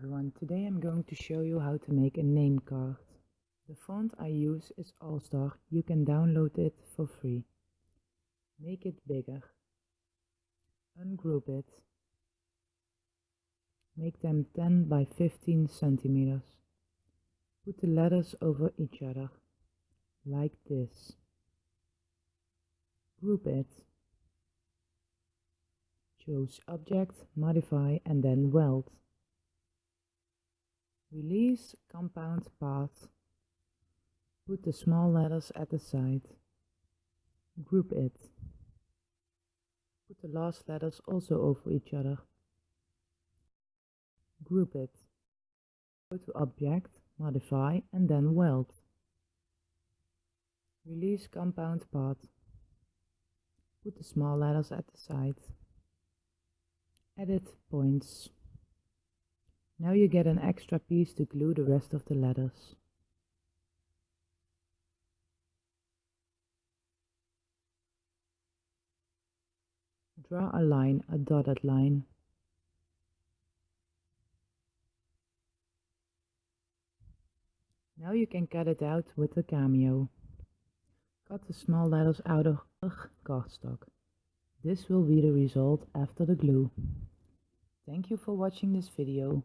everyone, today I'm going to show you how to make a name card. The font I use is Allstar, you can download it for free. Make it bigger. Ungroup it. Make them 10 by 15 centimeters. Put the letters over each other, like this. Group it. Choose Object, Modify and then Weld. Release compound path. Put the small letters at the side. Group it. Put the last letters also over each other. Group it. Go to Object, Modify and then Weld. Release compound path. Put the small letters at the side. Edit points. Now you get an extra piece to glue the rest of the letters. Draw a line, a dotted line. Now you can cut it out with the cameo. Cut the small letters out of cardstock. This will be the result after the glue. Thank you for watching this video.